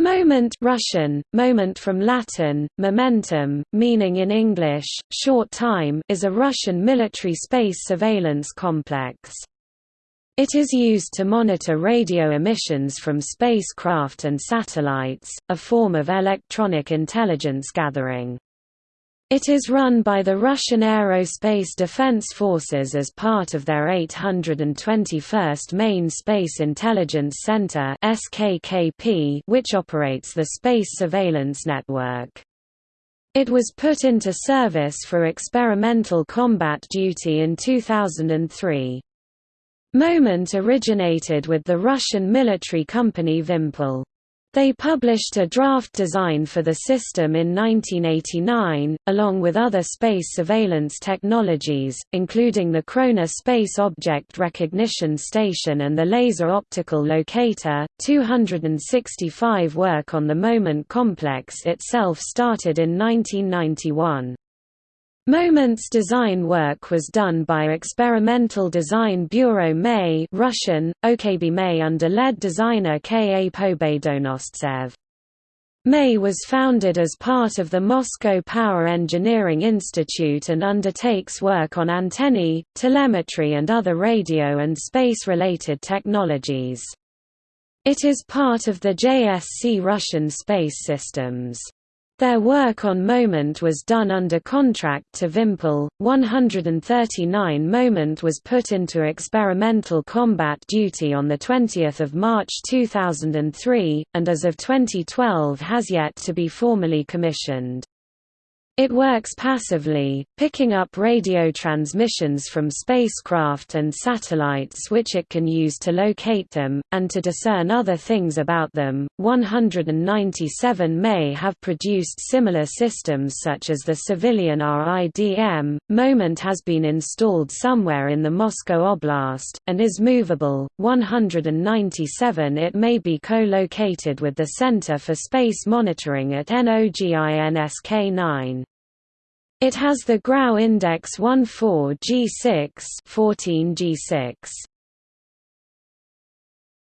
Moment Russian, moment from Latin, momentum, meaning in English, short time is a Russian military space surveillance complex. It is used to monitor radio emissions from spacecraft and satellites, a form of electronic intelligence gathering. It is run by the Russian Aerospace Defense Forces as part of their 821st Main Space Intelligence Center which operates the Space Surveillance Network. It was put into service for experimental combat duty in 2003. Moment originated with the Russian military company Vimpel. They published a draft design for the system in 1989, along with other space surveillance technologies, including the Krona Space Object Recognition Station and the Laser Optical Locator. 265 work on the Moment complex itself started in 1991. Moment's design work was done by Experimental Design Bureau May Russian, OKB May under lead designer K. A. Pobedonostsev. May was founded as part of the Moscow Power Engineering Institute and undertakes work on antennae, telemetry and other radio and space-related technologies. It is part of the JSC Russian Space Systems. Their work on Moment was done under contract to Vimpel. 139 Moment was put into experimental combat duty on 20 March 2003, and as of 2012 has yet to be formally commissioned. It works passively, picking up radio transmissions from spacecraft and satellites which it can use to locate them, and to discern other things about them. 197 may have produced similar systems such as the civilian RIDM. Moment has been installed somewhere in the Moscow Oblast, and is movable. 197 It may be co located with the Center for Space Monitoring at NOGINSK 9. It has the Grau index 14 G6 14 G6.